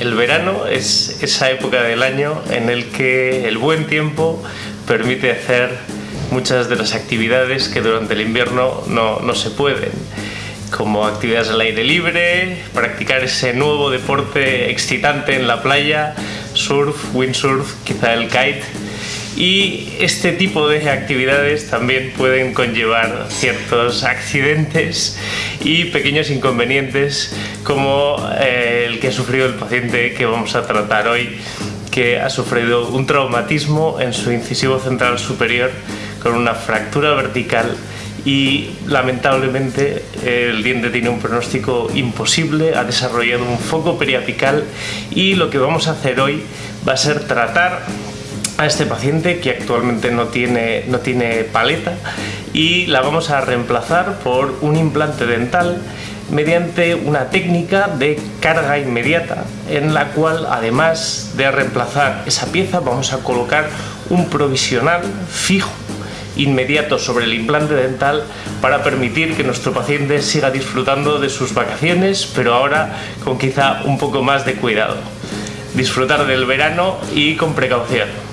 El verano es esa época del año en el que el buen tiempo permite hacer muchas de las actividades que durante el invierno no, no se pueden como actividades al aire libre, practicar ese nuevo deporte excitante en la playa, surf, windsurf, quizá el kite y este tipo de actividades también pueden conllevar ciertos accidentes y pequeños inconvenientes como eh, el que ha sufrido el paciente que vamos a tratar hoy que ha sufrido un traumatismo en su incisivo central superior con una fractura vertical y lamentablemente el diente tiene un pronóstico imposible, ha desarrollado un foco periapical y lo que vamos a hacer hoy va a ser tratar a este paciente que actualmente no tiene, no tiene paleta y la vamos a reemplazar por un implante dental mediante una técnica de carga inmediata en la cual además de reemplazar esa pieza vamos a colocar un provisional fijo inmediato sobre el implante dental para permitir que nuestro paciente siga disfrutando de sus vacaciones pero ahora con quizá un poco más de cuidado. Disfrutar del verano y con precaución